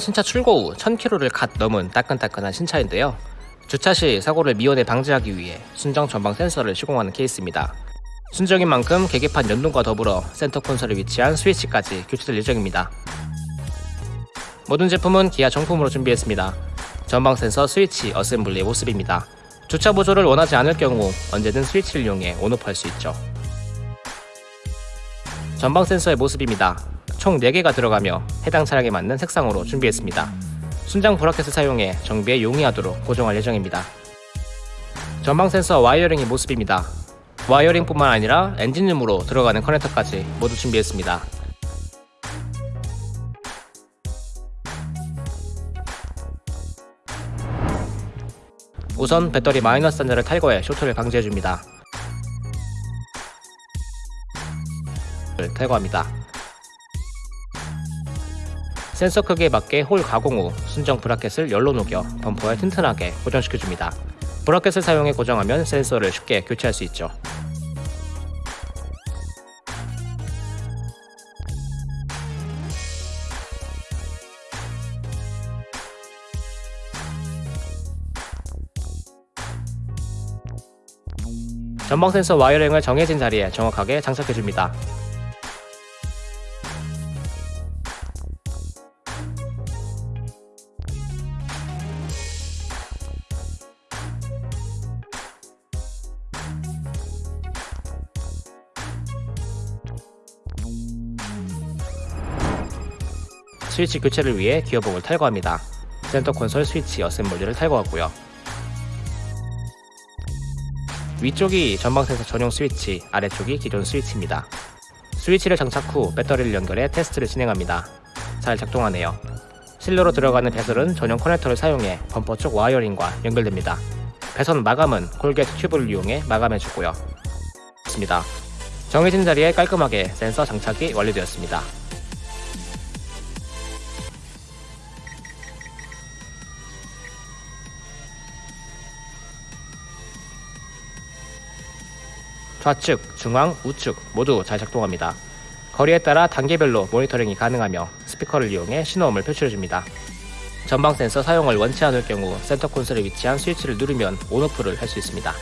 신차 출고 후 1000km를 갓 넘은 따끈따끈한 신차인데요. 주차 시 사고를 미연에 방지하기 위해 순정 전방 센서를 시공하는 케이스입니다. 순정인 만큼 계기판 연동과 더불어 센터 콘솔에 위치한 스위치까지 교체될 예정입니다. 모든 제품은 기아 정품으로 준비했습니다. 전방 센서 스위치 어셈블리의 모습입니다. 주차 보조를 원하지 않을 경우 언제든 스위치를 이용해 on off할 수 있죠. 전방 센서의 모습입니다. 총 4개가 들어가며 해당 차량에 맞는 색상으로 준비했습니다. 순장 브라켓을 사용해 정비에 용이하도록 고정할 예정입니다. 전방 센서 와이어링의 모습입니다. 와이어링뿐만 아니라 엔진룸으로 들어가는 커넥터까지 모두 준비했습니다. 우선 배터리 마이너스 단자를 탈거해 쇼트를 방지해줍니다. 탈거합니다. 센서 크기에 맞게 홀 가공 후 순정 브라켓을 열로 녹여 범퍼에 튼튼하게 고정시켜줍니다. 브라켓을 사용해 고정하면 센서를 쉽게 교체할 수 있죠. 전방 센서 wiring을 정해진 자리에 정확하게 장착해줍니다. 스위치 교체를 위해 기어봉을 탈거합니다. 센터 콘솔 스위치 어셈블리를 탈거하고요. 위쪽이 전방 센서 전용 스위치, 아래쪽이 기존 스위치입니다. 스위치를 장착 후 배터리를 연결해 테스트를 진행합니다. 잘 작동하네요. 실내로 들어가는 배선은 전용 커넥터를 사용해 범퍼 쪽 와이어링과 연결됩니다. 배선 마감은 콜게트 튜브를 이용해 마감해주고요. 좋습니다. 정해진 자리에 깔끔하게 센서 장착이 완료되었습니다. 좌측, 중앙, 우측 모두 잘 작동합니다. 거리에 따라 단계별로 모니터링이 가능하며 스피커를 이용해 신호음을 표출해줍니다. 전방 센서 사용을 원치 않을 경우 센터 콘솔에 위치한 스위치를 누르면 온오프를 할 수 있습니다.